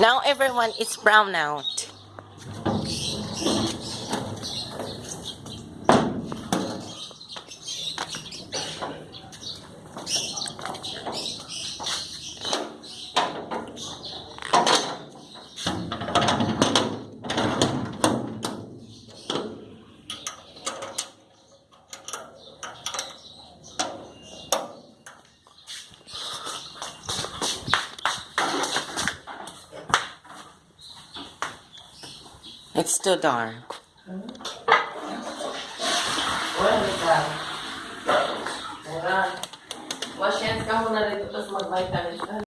Now everyone is brown out. It's still dark. Ka. Wala.